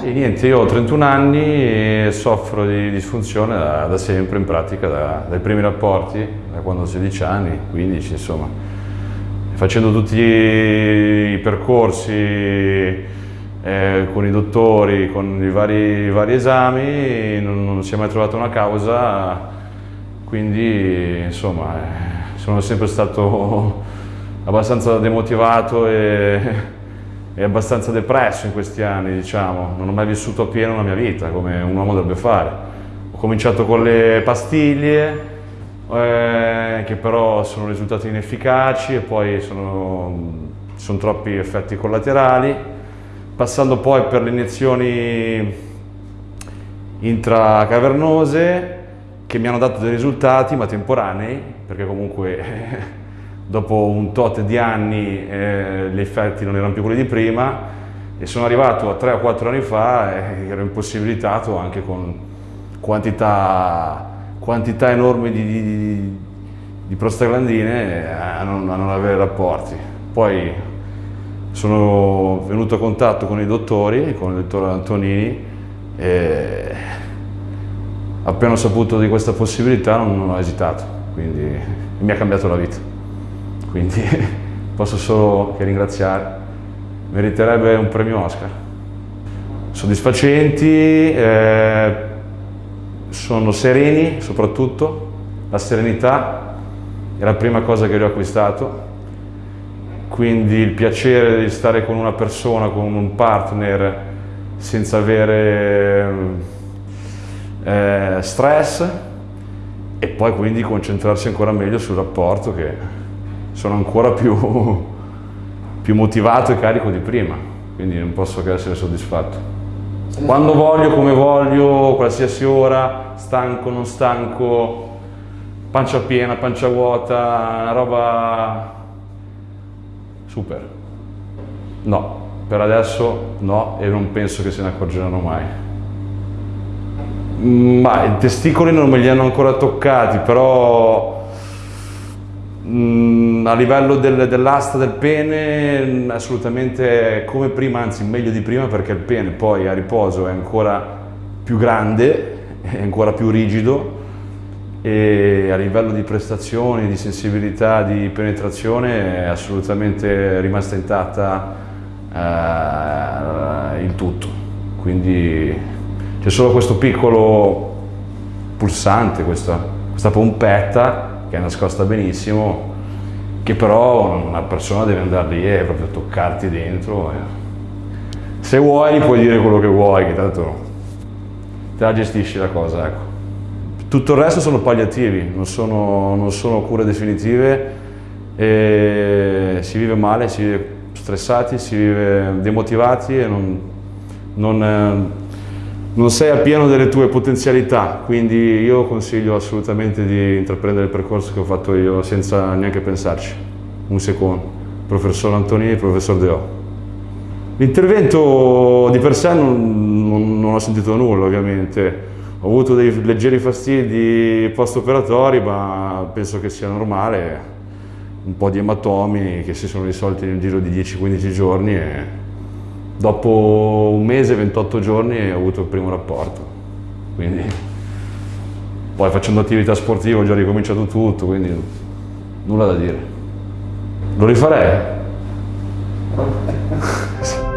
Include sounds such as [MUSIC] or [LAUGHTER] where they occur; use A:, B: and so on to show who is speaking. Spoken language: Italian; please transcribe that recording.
A: Sì, niente, io ho 31 anni e soffro di disfunzione da, da sempre in pratica, da, dai primi rapporti, da quando ho 16 anni, 15 insomma. Facendo tutti i percorsi eh, con i dottori, con i vari, i vari esami, non, non, si è mai trovata una causa, quindi insomma eh, sono sempre stato [LAUGHS] abbastanza demotivato e è abbastanza depresso in questi anni, diciamo. Non ho mai vissuto appieno la mia vita, come un uomo dovrebbe fare. Ho cominciato con le pastiglie, eh, che però sono risultate inefficaci e poi sono, sono troppi effetti collaterali, passando poi per le iniezioni intracavernose che mi hanno dato dei risultati ma temporanei, perché comunque [LAUGHS] dopo un tot di anni eh, gli effetti non erano più quelli di prima e sono arrivato a 3 o 4 anni fa e ero impossibilitato anche con quantità, quantità enormi di, di, di prostaglandine a non, a non, avere rapporti. Poi sono venuto a contatto con i dottori, con il dottor Antonini e appena ho saputo di questa possibilità non ho esitato, quindi mi ha cambiato la vita quindi [LAUGHS] posso solo che ringraziare. Meriterebbe un premio Oscar. Soddisfacenti, eh, sono sereni soprattutto, la serenità è la prima cosa che ho acquistato, quindi il piacere di stare con una persona, con un partner senza avere eh, stress e poi quindi concentrarsi ancora meglio sul rapporto che sono ancora più, [LAUGHS] più motivato e carico di prima, quindi non posso che essere soddisfatto. Quando voglio, come voglio, qualsiasi ora, stanco, non stanco, pancia piena, pancia vuota, una roba super. No, per adesso no e non penso che se ne accorgeranno mai. Ma i testicoli non me li hanno ancora toccati, però Mm, a livello del, dell'asta del pene mm, assolutamente come prima, anzi meglio di prima perché il pene poi a riposo è ancora più grande, è ancora più rigido e a livello di prestazioni, di sensibilità, di penetrazione è assolutamente rimasta intatta eh, il tutto. Quindi c'è solo questo piccolo pulsante, questa, questa pompetta che è nascosta benissimo, che però una persona deve andare lì e proprio toccarti dentro. Se vuoi puoi dire quello che vuoi, che tanto te la gestisci la cosa. Ecco. Tutto il resto sono palliativi, non sono, non sono cure definitive, si vive male, si vive stressati, si vive demotivati e non, non non sei a pieno delle tue potenzialità, quindi io consiglio assolutamente di intraprendere il percorso che ho fatto io senza neanche pensarci, un secondo, professor Antonini e professor Deo. L'intervento di per sé non, non, non, ho sentito nulla ovviamente, ho avuto dei leggeri fastidi post-operatori ma penso che sia normale, un po' di ematomi che si sono risolti nel giro di 10-15 giorni e Dopo un mese, 28 giorni, ho avuto il primo rapporto. Quindi, poi facendo attività sportiva ho già ricominciato tutto, quindi nulla da dire. Lo rifarei? [LAUGHS]